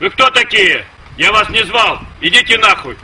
Вы кто такие? Я вас не звал. Идите нахуй.